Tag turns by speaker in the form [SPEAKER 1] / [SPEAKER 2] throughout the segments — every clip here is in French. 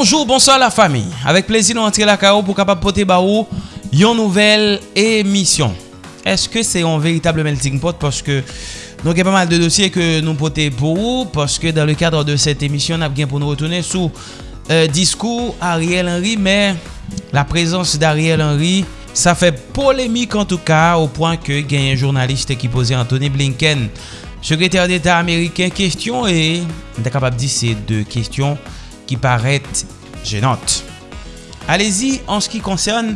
[SPEAKER 1] Bonjour, bonsoir la fami. Avek plezi nou antre la kao pou kapap pote ba ou yon nouvel emisyon. Eske se yon veritable melting pot? Poske nou gen pa mal de dosye ke nou pote pou ou. Poske dan le kadre de set emisyon ap gen pou nou retounen sou diskou Ariel Henry. Men la prezans d'Ariel Henry sa fe polemik en tout ka. Ou point ke gen yon jounaliste ki pose Anthony Blinken. Sekretèr d'Etat Ameriken. Kestyon e de kapap di se de kestyon. Ki paret jenante. Alezi, an se ki konsern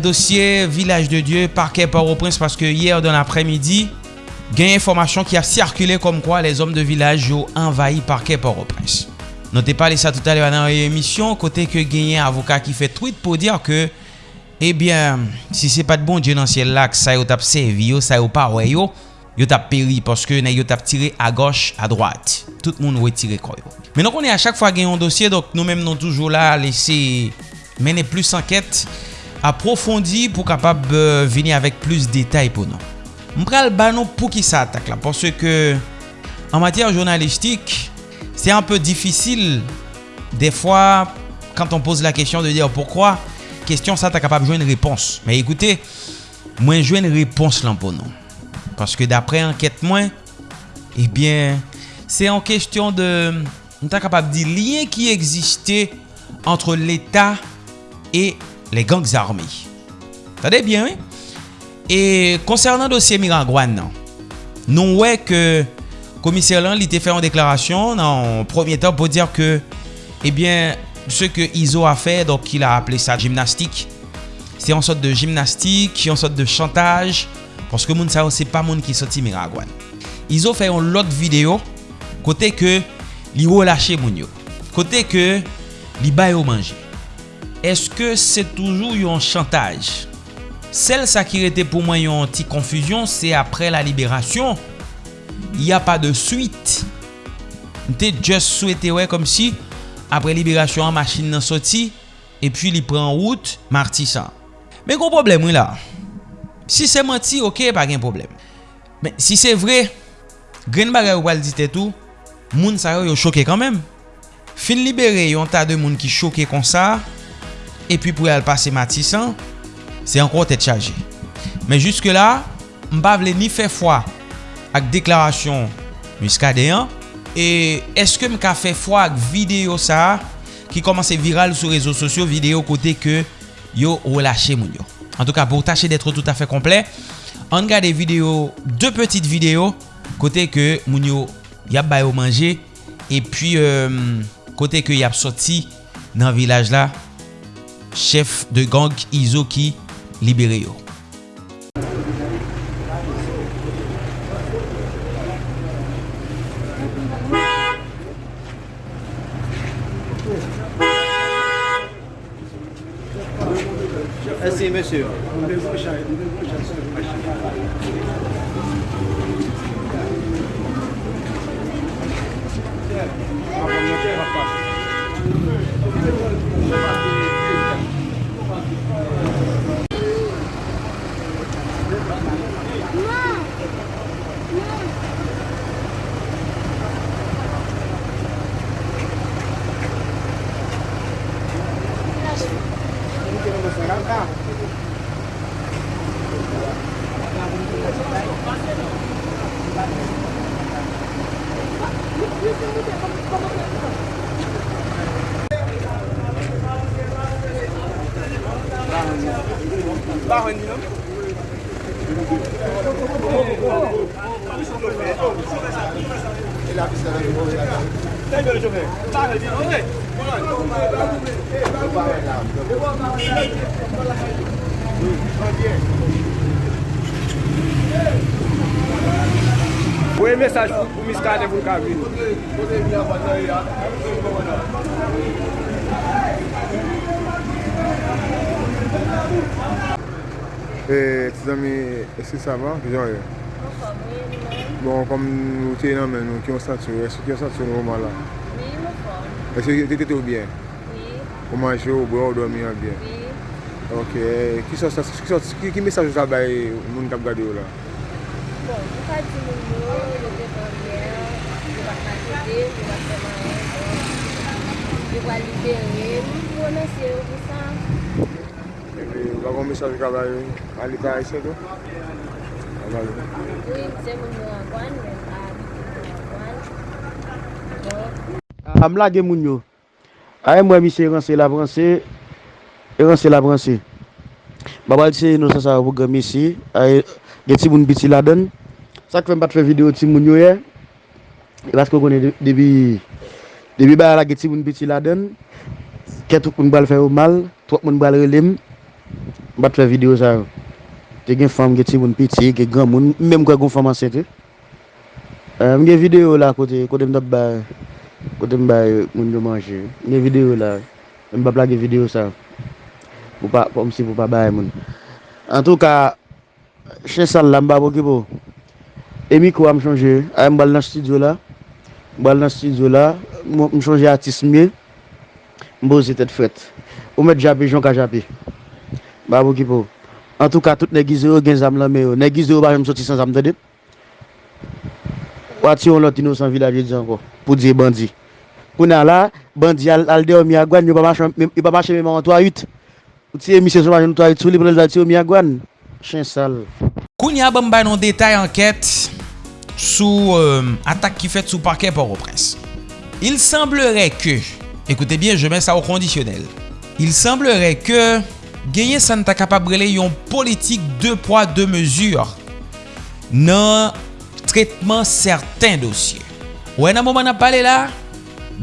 [SPEAKER 1] dosye Vilaj de Dieu, parke Port-au-Prince, paske yer don apremidi, gen informasyon ki a sirkule kom kwa les om de Vilaj yo envahi parke Port-au-Prince. Note pa lesa tout banan yon emisyon, kote ke genyen avoka ki fe tweet pou dir ke, ebyen, si se pat bon djenansye lak, sa yo tap sevi yo, sa yo pa we yo, yo tap peri paske nan yo tap tire a goch, a drat. Tout moun wè tire koyo. Menon konè a chak fwa gen yon dosye, dok nou menm nou toujou la lese menè plus anket aprofondi pou kapab euh, vini avèk plus detay pou nou. Mpral banon pou ki sa atak la, parce ke an matyar jounalistik, se an pe difisil de fwa kant on pose la kesyon de diyo poukwa, kesyon sa ta kapab jwen repons. Me ekoute, mwen jwen repons lan pou nou. Paske dapre anket mwen, ebyen, se an kestyon de, nou ta kapab di liye ki egziste antre l'Etat e le gangs armi. Tade bien, oui? E konsernan dosye Miragwan nan, nou wè ke komiser lan li te fè an deklarasyon nan premier tan pou dir ke, ebyen, se ke Izo a fè, donk il a aple sa jimnastik, se an sot de jimnastik, se an sot de chantaj, Ponske moun sa yo se pa moun ki soti Miragwan. Izo fè yon lot video kote ke li relache moun yo. Kote ke li bayo manje. Eske se toujou yon chantaj? Sel sa ki rete pou mwen yon ti konfuzyon se apre la liberasyon. Y a pa de suite. Nte just souete wey kom si apre liberasyon an masin nan soti. E pi li pren route martisan. Men kon problem wè la. Si se manti, ok, pa gen problem. Men, si se vre, gren bagay ou wal dit etou, moun sa yo yo choke kanmem. Fin libere yon ta de moun ki choke kon sa, epi pou yal pase matisan, se ankon tet chaje. Men juske la, mba vle ni fe fwa ak deklarasyon muskadeyan, e eske mka fe fwa ak video sa, ki komanse viral sou rezo sosyo, video kote ke yo relache moun yo. En tout cas, pour tâcher d'être tout à fait complet, on regarde des vidéos, deux petites vidéos, côté que Mounio y a bayo manger, et puis euh, côté que y a sorti dans le village là, chef de gang Izo qui libéré yo.
[SPEAKER 2] Merci,
[SPEAKER 3] Boye mesaj pou miskade pou kabri.
[SPEAKER 4] E, ti zami, eski sa va? Ki jan e? Bon, kom nou te nan men nou, ki yon statu, eski ki yon statu nou man la?
[SPEAKER 5] Mi, yon fon.
[SPEAKER 4] Eski te te te ou bien? Ou manje ou bwe ou domi an bien?
[SPEAKER 5] Oui.
[SPEAKER 4] Ok, ki mesaj ou sa bay moun kap gade ou la?
[SPEAKER 5] Bon, mou ka di moun yo, yo te konbyen, yo bak ma jode, yo bak seman an, yo bak libere, mou konen se yo pou sa.
[SPEAKER 4] Ebi, wakon mesaj ou ka bay alika a ese do? A balo?
[SPEAKER 5] Oui, se moun yo an kwan, men a biti moun an kwan.
[SPEAKER 2] Am lage moun yo? Aè mwen mi se ranse la branse, ranse la branse. Babal se nou sa sa wou gami si, aè gen ti moun biti la den. Sak fèm bat fè video ti moun yo ye, basko konen debi, debi ba la gen ti moun biti la den, ket moun bal fè ou mal, twak moun bal relem, bat fè video sa yo. Te gen fèm gen ti moun biti, gen gran moun, mèm kwa kon fèm ansete. Mwen gen video la kote, kote mdap ba... kote mbay moun yo manje. Nye video la, mba plage video sa, pou pa, pou msi pou pa bay moun. An tou ka, chen sal la mba boki e pou, Emi kwa m chanje, a m bal nan studio la, M bal nan studio la, m chanje atis mye, mbo zi tet fret. Ou met japi, jonka japi. Mba boki pou. An tou ka, tout negize yo gen zam la me yo, Negize yo ba jem soti san zam de dit. pati yon lot inosan vilaje di anko, pou diye bandi. Kounan la, bandi al, al de o miyagwan, yon pa mache mèman an to a yut. Ou tiye misye sou mache an to a yut, sou li pou lèl dati o miyagwan. Chen sal.
[SPEAKER 1] Kounya ban bay nou detay anket sou euh, atak ki fet sou parke Port-au-Prince. Il semblerait que, ekoute bien, je men sa ou kondisyonel. Il semblerait que genye san ta kapabrele yon politik 2 poids 2 mesure nan tretman certain dosye. Ouè nan mouman ap pale la,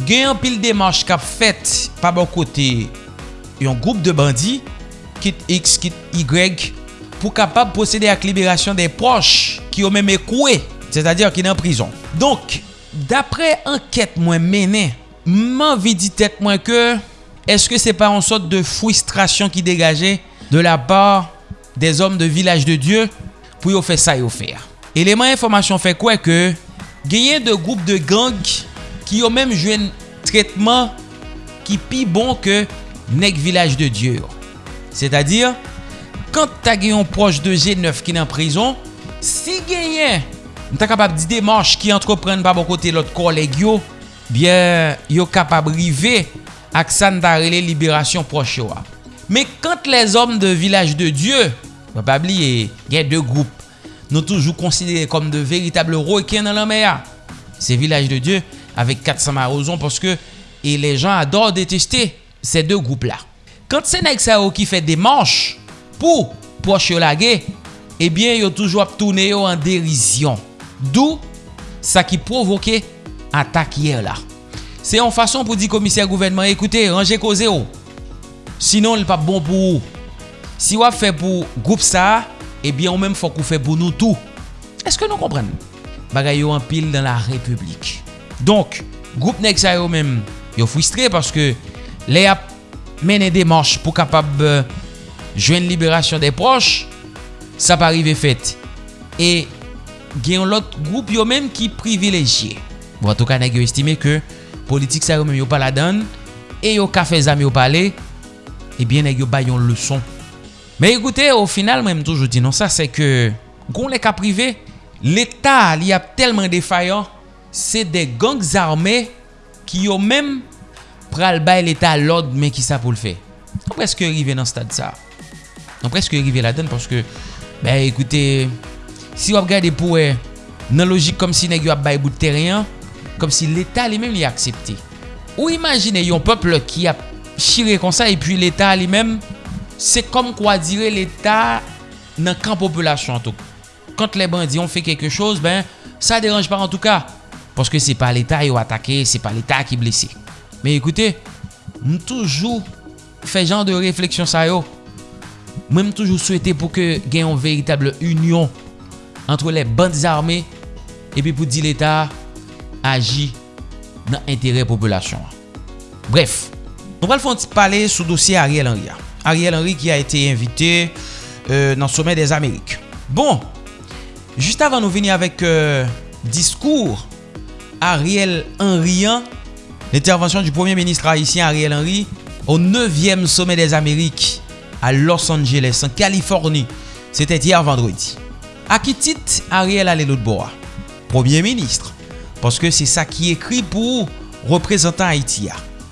[SPEAKER 1] genyen pil demarche kap fet pa bon kote yon groupe de bandi, kit X, kit Y, pou kapab posede ak liberasyon de proche ki yo mèm ekouè, c'est-à-dire ki nan prison. Donk, dapre anket mwen mènen, mwen vidi tèt mwen ke, eske se pa an sot de frustrasyon ki degaje de la par des om de village de Dieu pou yo fè sa yo fè. Eleman informasyon fe kwe ke genyen de goup de gang ki yo menm jwen tretman ki pi bon ke nek village de Diyo. Se ta dir, kant ta genyon proche de G9 ki nan prison, si genyen ta kapab di demanche ki entrepren pa bon kote lot koleg yo, bien yo kapab rive ak san ta rele liberasyon proj yo a. Me kant les om de village de Diyo, wapab li genyen de goup nous toujours considérés comme de véritables requins dans la mer. C'est village de Dieu avec 400 marozons parce que et les gens adorent détester ces deux groupes-là. Quand c'est Nexao qui fait des manches pour proche laguer, eh bien, ils ont toujours tourné en dérision. D'où ça qui provoquait attaque hier là. C'est en façon pour dire commissaire gouvernement, écoutez, rangez cause Sinon, le pas bon pour vous. Si vous fait pour groupe ça, Eh ebyen ou menm fok ou fe pou nou tou. Eske nou kompren? Bagay yo an pil dan la republik. Donk, groupe nek sa yo menm euh, yo fwistre paske le ap mene demanche pou kapab jwen liberasyon de proche, sa pa rive fet. E gen lot goup yo menm ki privilejye. Bon, an tou ka nek yo estime ke politik sa yo menm yo pala dan, e yo kafe zam yo pale, ebyen nek yo bayon le son. Me ekoute, au final, mwen mtoujou di non sa, se ke goun lè ka prive, l'Etat li ap telman defayan, se de gangs zarmè ki yo mèm pral bay l'Etat lòd men ki sa pou l'fe. Non preske rive nan stad sa. Non preske rive la den, porske, be ekoute, si wap gade pou e nan logik kom si negyo ap bay bout teryen, kom si l'Etat li mèm li aksepte. Ou imagine yon pepl ki ap chire kon sa, e pi l'Etat li mèm, se kom kwa dire l'Etat nan kan populasyon an touk. Kant le bandi yon fe keke chose, ben, sa deranj pa an tou ka. Paske se pa l'Etat yo atake, se pa l'Etat ki blese. Men ekoute, m toujou fe jan de refleksyon sa yo. Mwen m toujou souwete pou ke gen yon veritable union antre le bandi arme epi pou di l'Etat agi nan entere populasyon. Bref, nou pal fon ti pale sou dosye Ariel Henry. Ariel Henry ki a ete invite nan sommet des Amerik. Bon, juste avan nou veni avek diskour Ariel Henry, l'intervention du premier ministre haïtien Ariel Henry au 9e sommet des Amerik a Los Angeles, en Californie. C'était hier vendredi. A ki tit Ariel Alelotboa? Premier ministre. Parce que c'est ça qui écrit pour représentant Haïti.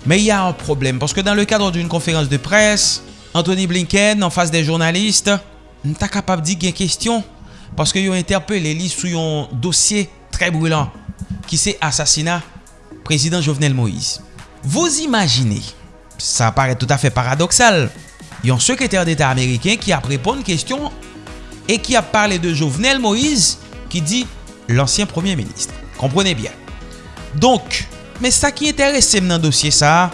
[SPEAKER 1] Mais il y a un problème, parce que dans le cadre d'une conférence de presse, Anthony Blinken an fas de jounalist, nou ta kapab di gen kestyon paske yo interpele li sou yon dosye tre brûlant ki se asasina prezident Jovenel Moïse. Vos imagine, sa pare tout afe paradoxal, yon sekretèr d'Etat Ameriken ki ap repon kestyon e ki ap parle de Jovenel Moïse ki di l'ansyen premier ministre. Komprene bien. Donk, men sa ki enterese men nan dosye sa,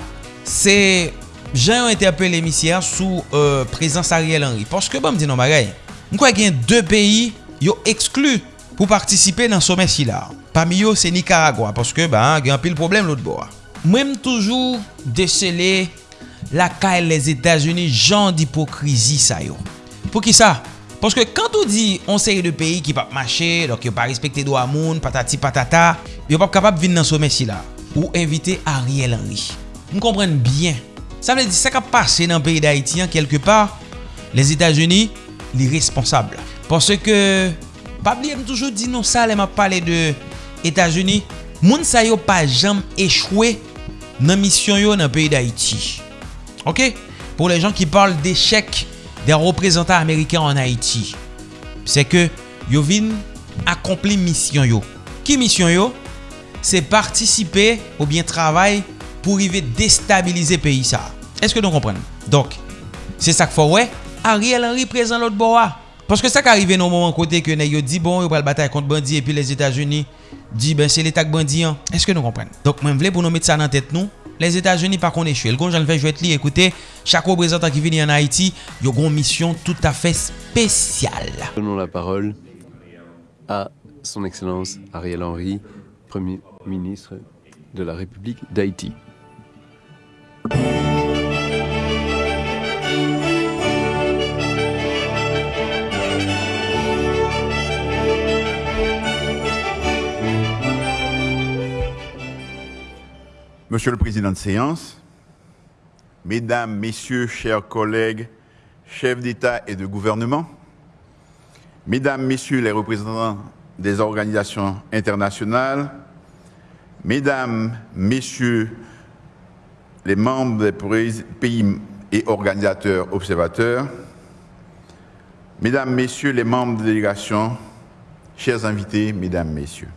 [SPEAKER 1] se jan yon interpel emisyen sou euh, prezans Ariel Henry. Porske bon mdi nan bagay, mwen kwa gen de peyi yo eksklu pou partisipe nan somen si la. Pami yo se Nicaragua, porske gen pil problem lout bo a. Mwen m toujou desele la kae les Etats-Unis jan d'hipokrizi sa yo. Pou ki sa? Porske kantou di on seri de peyi ki pap mache, dok yo pa respekte do amoun, patati patata, yo pap kapap vin nan somen si la. Ou evite Ariel Henry. M kompren bien Sa vle di sa kap pase nan peyi d'Haïti an kelke par, les Etats-Unis li responsable. Pase ke, pabli am toujou di nou sa le ma pale de Etats-Unis, moun sa yo pa jam echwe nan misyon yo nan peyi d'Haïti. Ok? Pour les gens ki parle d'echec des représentants américains en Haïti, se ke yo vin akompli misyon yo. Ki misyon yo? Se participe ou bien travay pour arriver déstabiliser le pays. Est-ce que nous comprenons? Donc, c'est ça qu'il faut ouais. Ariel Henry présent l'autre bois. Parce que ça qui arrive dans moment côté que dit bon, il va bataille contre bandit et puis les États-Unis dit ben c'est l'état bandit. Est-ce que nous comprenons? Donc, moi je voulais pour nous mettre ça dans tête nous. Les États-Unis par contre. Le gon j'en fais jouer écoutez, chaque représentant qui vient en Haïti, il a une mission tout à fait spéciale.
[SPEAKER 6] Donnons la parole à son excellence Ariel Henry, Premier ministre de la République d'Haïti.
[SPEAKER 7] Monsieur le Président de séance, Mesdames, Messieurs, chers collègues, chefs d'État et de gouvernement, Mesdames, Messieurs les représentants des organisations internationales, Mesdames, Messieurs les membres des pays et organisateurs observateurs, Mesdames, Messieurs les membres de délégation, chers invités, Mesdames, Messieurs.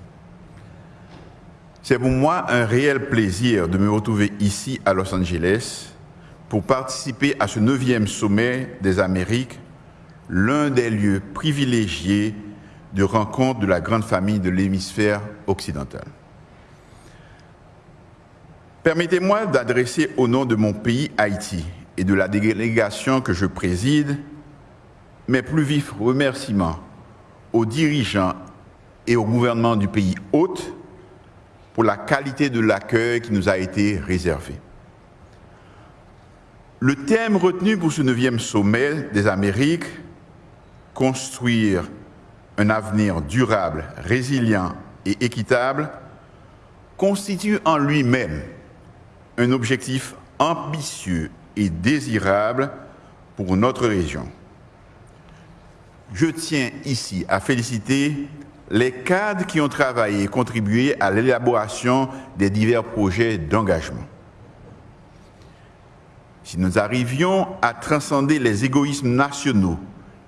[SPEAKER 7] C'est pour moi un réel plaisir de me retrouver ici à Los Angeles pour participer à ce neuvième sommet des Amériques, l'un des lieux privilégiés de rencontre de la grande famille de l'hémisphère occidental. Permettez-moi d'adresser au nom de mon pays Haïti et de la délégation que je préside mes plus vifs remerciements aux dirigeants et au gouvernement du pays hôte pour la qualité de l'accueil qui nous a été réservé. Le thème retenu pour ce neuvième sommet des Amériques, construire un avenir durable, résilient et équitable, constitue en lui-même un objectif ambitieux et désirable pour notre région. Je tiens ici à féliciter les cadres qui ont travaillé et contribué à l'élaboration des divers projets d'engagement. Si nous arrivions à transcender les égoïsmes nationaux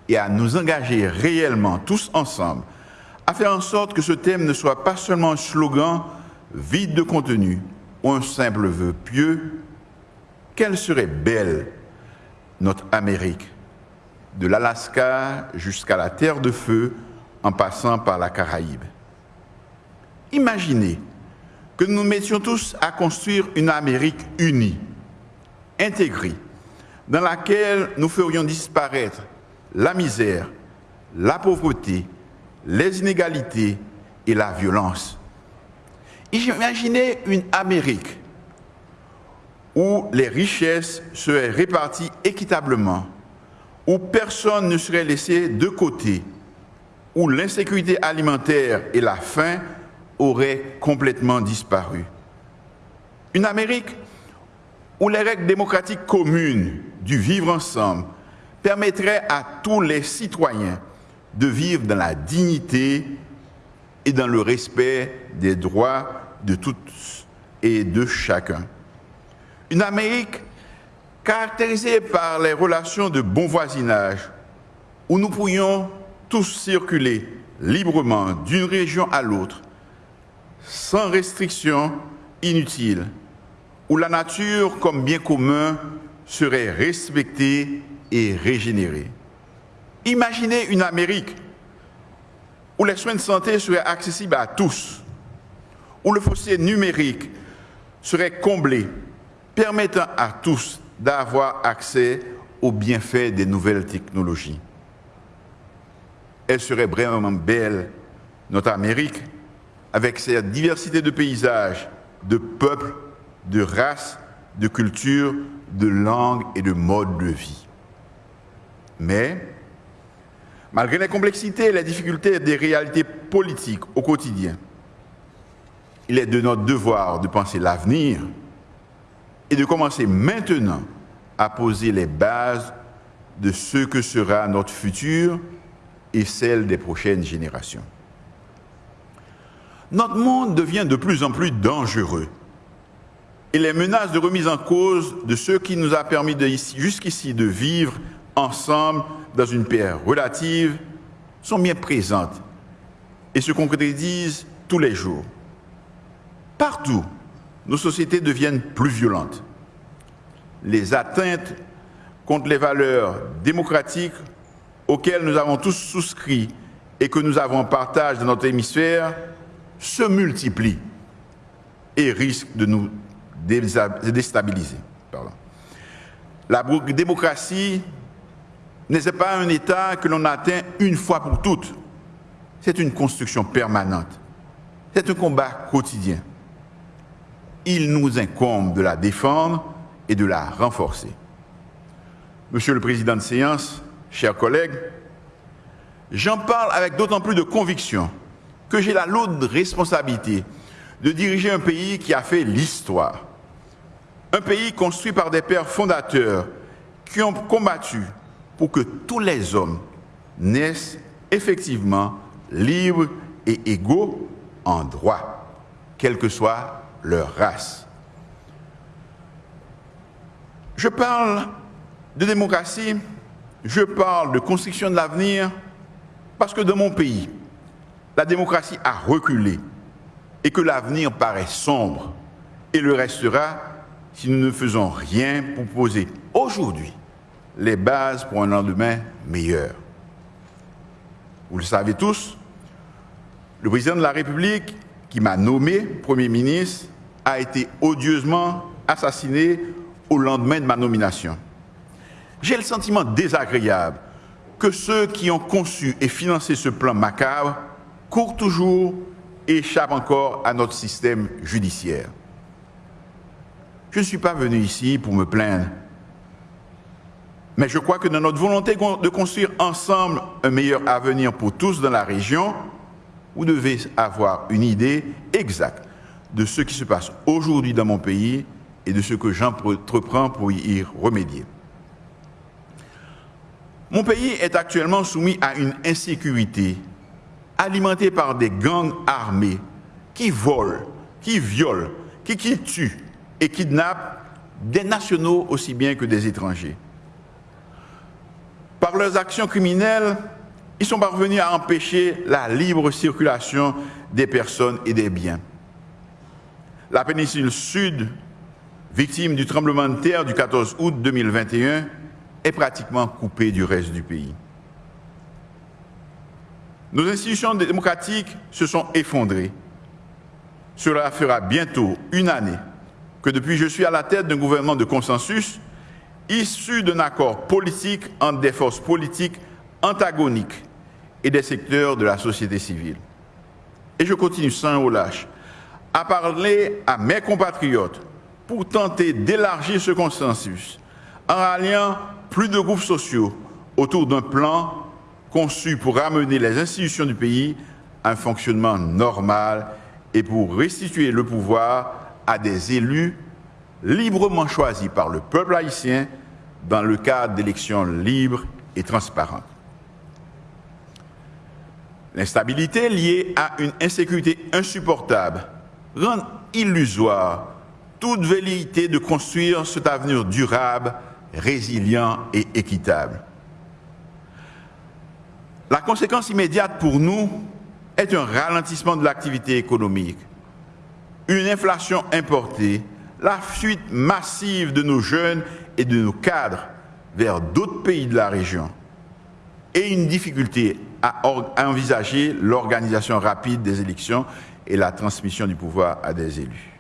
[SPEAKER 7] et à nous engager réellement tous ensemble à faire en sorte que ce thème ne soit pas seulement un slogan vide de contenu un simple vœu pieux, quelle serait belle notre Amérique, de l'Alaska jusqu'à la Terre de Feu, en passant par la Caraïbe. Imaginez que nous nous mettions tous à construire une Amérique unie, intégrée, dans laquelle nous ferions disparaître la misère, la pauvreté, les inégalités et la violence. Imaginez une Amérique où les richesses seraient réparties équitablement, où personne ne serait laissé de côté, où l'insécurité alimentaire et la faim auraient complètement disparu. Une Amérique où les règles démocratiques communes du vivre ensemble permettraient à tous les citoyens de vivre dans la dignité et dans le respect des droits de tous et de chacun. Une Amérique caractérisée par les relations de bon voisinage, où nous pourrions tous circuler librement d'une région à l'autre, sans restriction inutile, où la nature comme bien commun serait respectée et régénérée. Imaginez une Amérique où les soins de santé seraient accessibles à tous, où le fossé numérique serait comblé, permettant à tous d'avoir accès aux bienfaits des nouvelles technologies. Elle serait vraiment belle, notre Amérique, avec sa diversité de paysages, de peuples, de races, de cultures, de langues et de modes de vie. Mais, malgré les complexités et les difficultés des réalités politiques au quotidien, il est de notre devoir de penser l'avenir et de commencer maintenant à poser les bases de ce que sera notre futur et celle des prochaines générations. Notre monde devient de plus en plus dangereux et les menaces de remise en cause de ce qui nous a permis jusqu'ici de vivre ensemble dans une paix relative sont bien présentes et se concrétisent tous les jours. Partout, nos sociétés deviennent plus violentes. Les atteintes contre les valeurs démocratiques auxquelles nous avons tous souscrit et que nous avons partage dans notre hémisphère se multiplient et risquent de nous déstabiliser. La démocratie n'est pas un État que l'on atteint une fois pour toutes. C'est une construction permanente. C'est un combat quotidien il nous incombe de la défendre et de la renforcer. Monsieur le Président de séance, chers collègues, j'en parle avec d'autant plus de conviction que j'ai la lourde responsabilité de diriger un pays qui a fait l'histoire. Un pays construit par des pères fondateurs qui ont combattu pour que tous les hommes naissent effectivement libres et égaux en droit, quel que soit leur race. Je parle de démocratie, je parle de construction de l'avenir, parce que dans mon pays, la démocratie a reculé et que l'avenir paraît sombre et le restera si nous ne faisons rien pour poser aujourd'hui les bases pour un lendemain meilleur. Vous le savez tous, le président de la République qui m'a nommé Premier ministre a été odieusement assassiné au lendemain de ma nomination. J'ai le sentiment désagréable que ceux qui ont conçu et financé ce plan macabre courent toujours et échappent encore à notre système judiciaire. Je ne suis pas venu ici pour me plaindre, mais je crois que dans notre volonté de construire ensemble un meilleur avenir pour tous dans la région, vous devez avoir une idée exacte de ce qui se passe aujourd'hui dans mon pays et de ce que j'entreprends pour y remédier. Mon pays est actuellement soumis à une insécurité alimentée par des gangs armés qui volent, qui violent, qui, qui tuent et kidnappent des nationaux aussi bien que des étrangers. Par leurs actions criminelles, ils sont parvenus à empêcher la libre circulation des personnes et des biens la péninsule sud, victime du tremblement de terre du 14 août 2021, est pratiquement coupée du reste du pays. Nos institutions démocratiques se sont effondrées. Cela fera bientôt une année que depuis je suis à la tête d'un gouvernement de consensus issu d'un accord politique entre des forces politiques antagoniques et des secteurs de la société civile. Et je continue sans relâche à parler à mes compatriotes pour tenter d'élargir ce consensus en ralliant plus de groupes sociaux autour d'un plan conçu pour ramener les institutions du pays à un fonctionnement normal et pour restituer le pouvoir à des élus librement choisis par le peuple haïtien dans le cadre d'élections libres et transparentes. L'instabilité liée à une insécurité insupportable rend illusoire toute velléité de construire cet avenir durable, résilient et équitable. La conséquence immédiate pour nous est un ralentissement de l'activité économique, une inflation importée, la fuite massive de nos jeunes et de nos cadres vers d'autres pays de la région et une difficulté à envisager l'organisation rapide des élections et la transmission du pouvoir à des élus.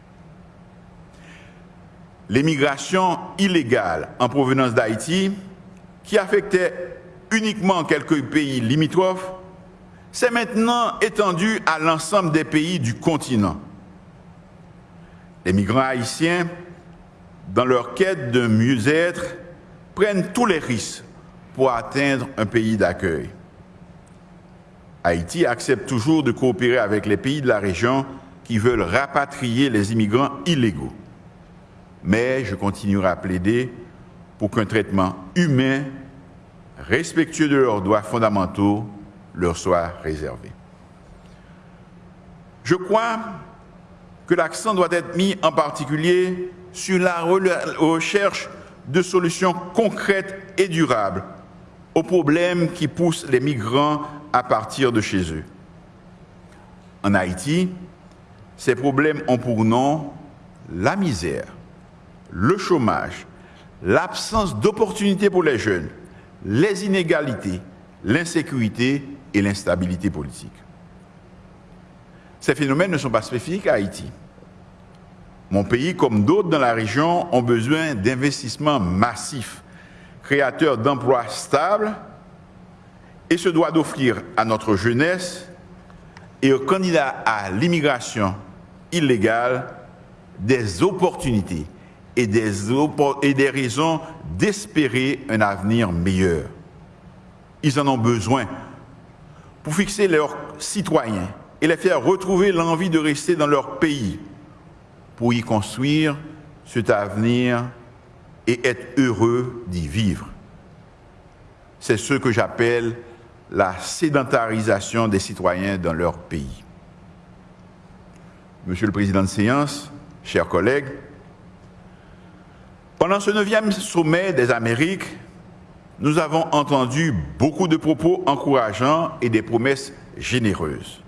[SPEAKER 7] L'émigration illégale en provenance d'Haïti, qui affectait uniquement quelques pays limitrophes, s'est maintenant étendue à l'ensemble des pays du continent. Les migrants haïtiens, dans leur quête de mieux-être, prennent tous les risques pour atteindre un pays d'accueil. Haïti accepte toujours de coopérer avec les pays de la région qui veulent rapatrier les immigrants illégaux. Mais je continuerai à plaider pour qu'un traitement humain, respectueux de leurs droits fondamentaux, leur soit réservé. Je crois que l'accent doit être mis en particulier sur la recherche de solutions concrètes et durables aux problèmes qui poussent les migrants à partir de chez eux. En Haïti, ces problèmes ont pour nom la misère, le chômage, l'absence d'opportunités pour les jeunes, les inégalités, l'insécurité et l'instabilité politique. Ces phénomènes ne sont pas spécifiques à Haïti. Mon pays, comme d'autres dans la région, ont besoin d'investissements massifs, créateurs d'emplois stables, et se doit d'offrir à notre jeunesse et aux candidats à l'immigration illégale des opportunités et des, et des raisons d'espérer un avenir meilleur. Ils en ont besoin pour fixer leurs citoyens et les faire retrouver l'envie de rester dans leur pays, pour y construire cet avenir et être heureux d'y vivre. C'est ce que j'appelle la sédentarisation des citoyens dans leur pays. Monsieur le Président de séance, chers collègues, pendant ce neuvième sommet des Amériques, nous avons entendu beaucoup de propos encourageants et des promesses généreuses.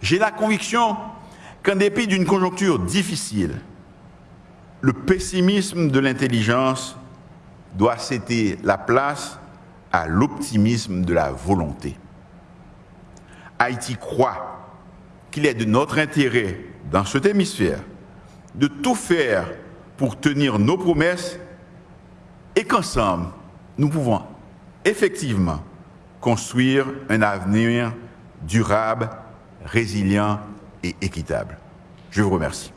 [SPEAKER 7] J'ai la conviction qu'en dépit d'une conjoncture difficile, le pessimisme de l'intelligence doit céder la place à l'optimisme de la volonté. Haïti croit qu'il est de notre intérêt dans cet hémisphère de tout faire pour tenir nos promesses et qu'ensemble, nous pouvons effectivement construire un avenir durable, résilient et équitable. Je vous remercie.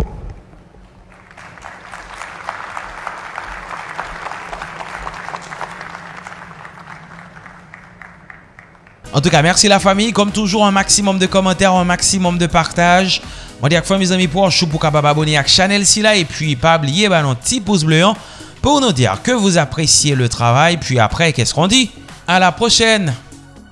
[SPEAKER 1] En tout cas, merci la famille. Comme toujours, un maximum de commentaires, un maximum de partage. Moi, dis à fois mes amis pour chou pour capable abonner à la chaîne là et puis pas oublier bah, notre petit pouce bleu hein, pour nous dire que vous appréciez le travail. Puis après, qu'est-ce qu'on dit? À la prochaine